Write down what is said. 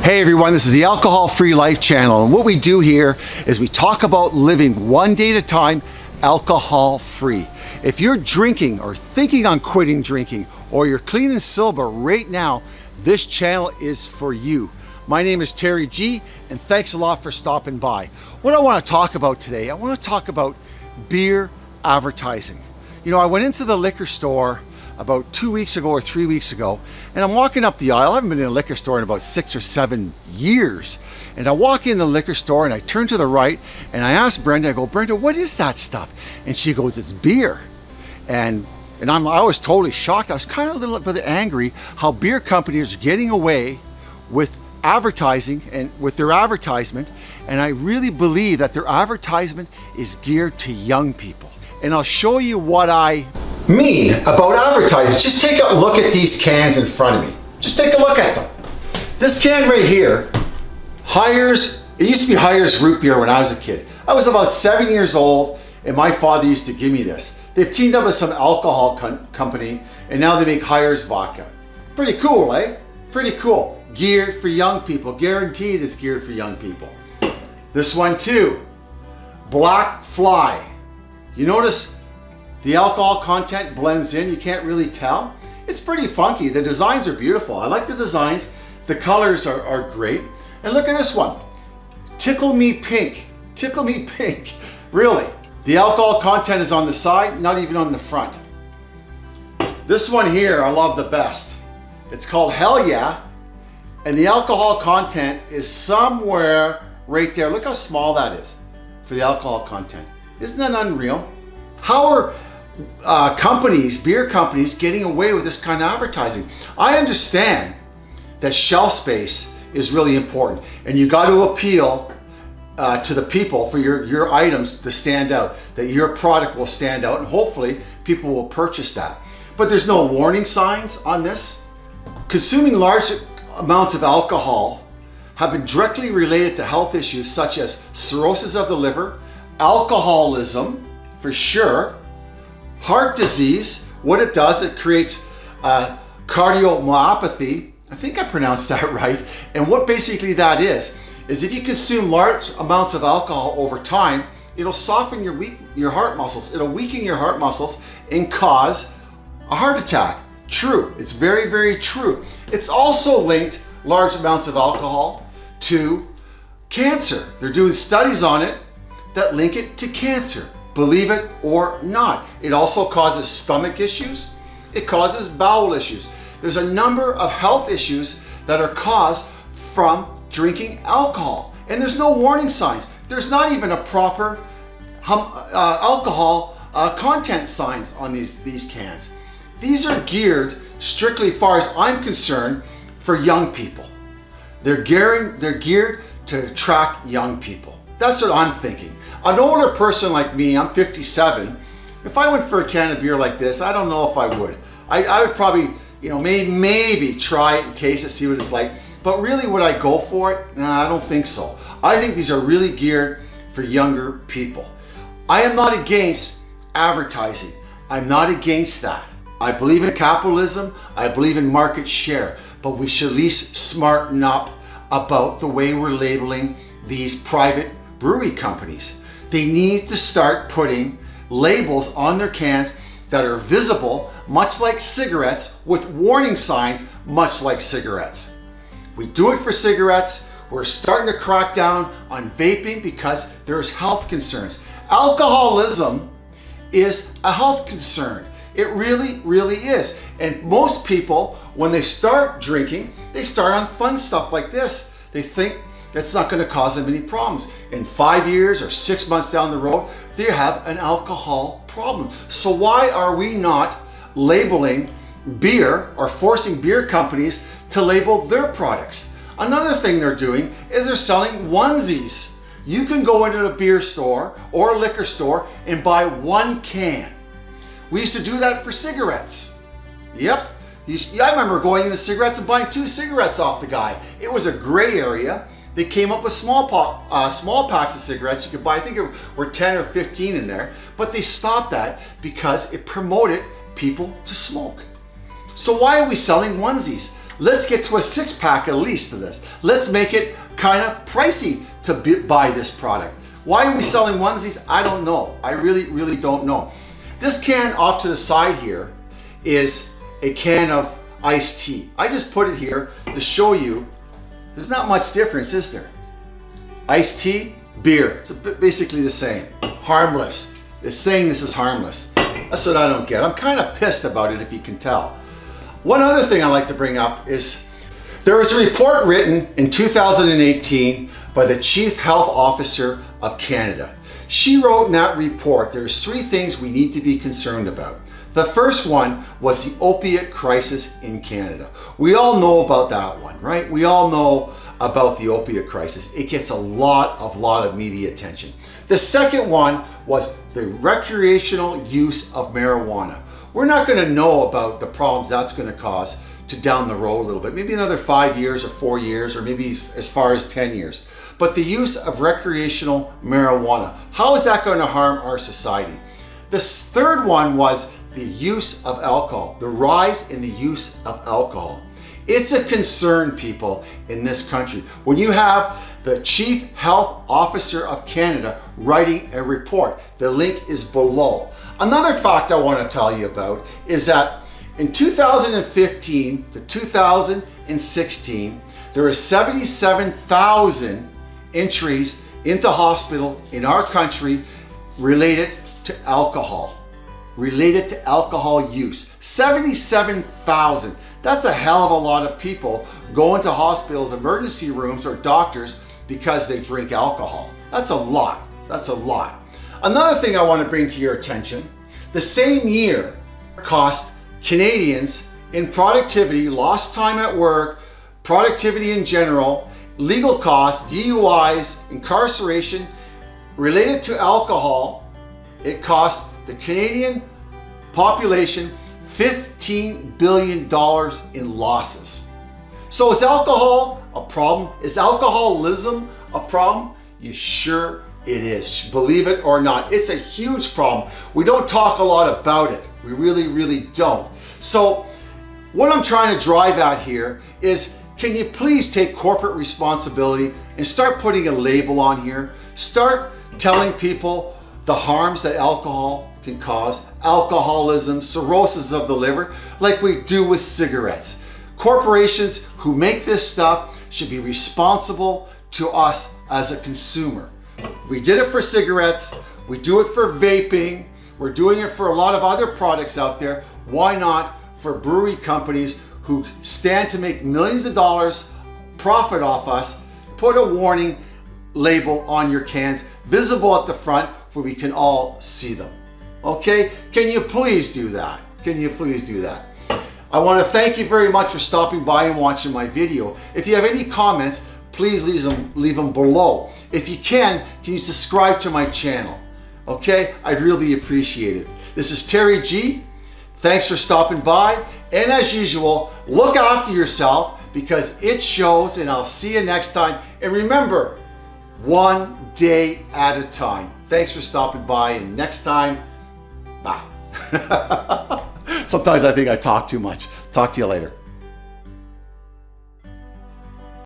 Hey everyone, this is the Alcohol Free Life channel and what we do here is we talk about living one day at a time alcohol free. If you're drinking or thinking on quitting drinking or you're clean and sober right now, this channel is for you. My name is Terry G and thanks a lot for stopping by. What I want to talk about today, I want to talk about beer advertising. You know, I went into the liquor store about two weeks ago or three weeks ago, and I'm walking up the aisle. I haven't been in a liquor store in about six or seven years. And I walk in the liquor store and I turn to the right and I ask Brenda, I go, Brenda, what is that stuff? And she goes, it's beer. And and I'm, I was totally shocked. I was kind of a little bit angry how beer companies are getting away with advertising and with their advertisement. And I really believe that their advertisement is geared to young people. And I'll show you what I mean about advertising. Just take a look at these cans in front of me. Just take a look at them. This can right here, Hires, it used to be Hires root beer when I was a kid. I was about seven years old and my father used to give me this. They've teamed up with some alcohol company and now they make Hires vodka. Pretty cool, eh? Pretty cool. Geared for young people. Guaranteed it's geared for young people. This one too, Black Fly. You notice the alcohol content blends in, you can't really tell. It's pretty funky. The designs are beautiful. I like the designs. The colors are, are great. And look at this one. Tickle Me Pink. Tickle Me Pink. Really. The alcohol content is on the side, not even on the front. This one here, I love the best. It's called Hell Yeah. And the alcohol content is somewhere right there. Look how small that is for the alcohol content. Isn't that unreal? How are uh, companies, beer companies, getting away with this kind of advertising. I understand that shelf space is really important and you got to appeal uh, to the people for your, your items to stand out, that your product will stand out and hopefully people will purchase that. But there's no warning signs on this. Consuming large amounts of alcohol have been directly related to health issues such as cirrhosis of the liver, alcoholism for sure, Heart disease, what it does, it creates uh, cardiomyopathy. I think I pronounced that right. And what basically that is, is if you consume large amounts of alcohol over time, it'll soften your, weak, your heart muscles. It'll weaken your heart muscles and cause a heart attack. True, it's very, very true. It's also linked large amounts of alcohol to cancer. They're doing studies on it that link it to cancer believe it or not. It also causes stomach issues. It causes bowel issues. There's a number of health issues that are caused from drinking alcohol. And there's no warning signs. There's not even a proper uh, alcohol uh, content signs on these, these cans. These are geared, strictly far as I'm concerned, for young people. They're gearing, they're geared to attract young people. That's what I'm thinking. An older person like me, I'm 57, if I went for a can of beer like this, I don't know if I would. I, I would probably, you know, maybe, maybe try it and taste it, see what it's like. But really, would I go for it? Nah, I don't think so. I think these are really geared for younger people. I am not against advertising. I'm not against that. I believe in capitalism. I believe in market share. But we should at least smarten up about the way we're labeling these private brewery companies. They need to start putting labels on their cans that are visible, much like cigarettes, with warning signs, much like cigarettes. We do it for cigarettes. We're starting to crack down on vaping because there's health concerns. Alcoholism is a health concern. It really, really is. And most people, when they start drinking, they start on fun stuff like this. They think that's not going to cause them any problems. In five years or six months down the road, they have an alcohol problem. So why are we not labeling beer or forcing beer companies to label their products? Another thing they're doing is they're selling onesies. You can go into a beer store or a liquor store and buy one can. We used to do that for cigarettes. Yep. I remember going into cigarettes and buying two cigarettes off the guy. It was a gray area they came up with small, uh, small packs of cigarettes. You could buy, I think there were 10 or 15 in there, but they stopped that because it promoted people to smoke. So why are we selling onesies? let's get to a six pack at least of this. Let's make it kind of pricey to buy this product. Why are we selling onesies? I don't know. I really, really don't know. This can off to the side here is a can of iced tea. I just put it here to show you there's not much difference, is there? Iced tea, beer, it's basically the same. Harmless. It's saying this is harmless. That's what I don't get. I'm kind of pissed about it if you can tell. One other thing I like to bring up is there was a report written in 2018 by the Chief Health Officer of Canada. She wrote in that report, there's three things we need to be concerned about. The first one was the opiate crisis in Canada. We all know about that one, right? We all know about the opiate crisis. It gets a lot of lot of media attention. The second one was the recreational use of marijuana. We're not going to know about the problems that's going to cause to down the road a little bit, maybe another five years or four years, or maybe as far as 10 years. But the use of recreational marijuana, how is that going to harm our society? The third one was the use of alcohol, the rise in the use of alcohol. It's a concern, people, in this country. When you have the Chief Health Officer of Canada writing a report, the link is below. Another fact I want to tell you about is that in 2015 to 2016, there were 77,000 entries into hospital in our country related to alcohol related to alcohol use. 77,000. That's a hell of a lot of people going to hospitals, emergency rooms, or doctors because they drink alcohol. That's a lot. That's a lot. Another thing I want to bring to your attention, the same year cost Canadians in productivity, lost time at work, productivity in general, legal costs, DUIs, incarceration, related to alcohol, it cost the Canadian population $15 billion in losses. So is alcohol a problem? Is alcoholism a problem? You sure it is. Believe it or not, it's a huge problem. We don't talk a lot about it. We really, really don't. So what I'm trying to drive at here is can you please take corporate responsibility and start putting a label on here? Start telling people the harms that alcohol can cause, alcoholism, cirrhosis of the liver, like we do with cigarettes. Corporations who make this stuff should be responsible to us as a consumer. We did it for cigarettes, we do it for vaping, we're doing it for a lot of other products out there. Why not for brewery companies who stand to make millions of dollars profit off us, put a warning label on your cans, visible at the front, where we can all see them. Okay, can you please do that? Can you please do that? I want to thank you very much for stopping by and watching my video. If you have any comments, please leave them, leave them below. If you can, can you subscribe to my channel? Okay, I'd really appreciate it. This is Terry G. Thanks for stopping by. And as usual, look after yourself because it shows and I'll see you next time. And remember, one day at a time. Thanks for stopping by and next time. Sometimes I think I talk too much. Talk to you later.